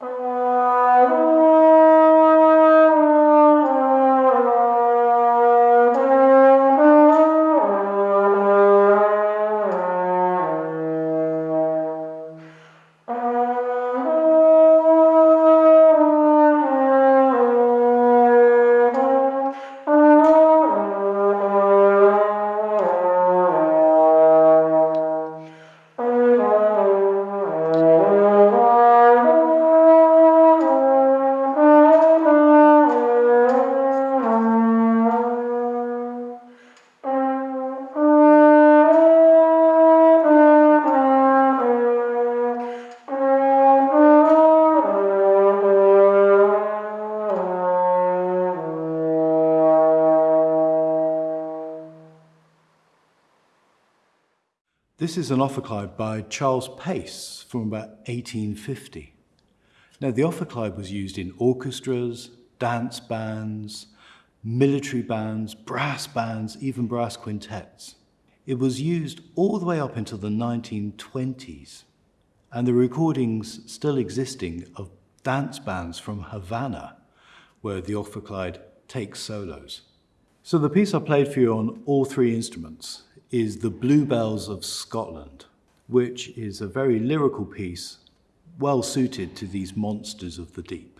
Um. This is an ophicleide by Charles Pace from about 1850. Now, the ophicleide was used in orchestras, dance bands, military bands, brass bands, even brass quintets. It was used all the way up until the 1920s, and the recordings still existing of dance bands from Havana, where the ophicleide takes solos. So the piece I played for you on all three instruments is The Bluebells of Scotland, which is a very lyrical piece, well suited to these monsters of the deep.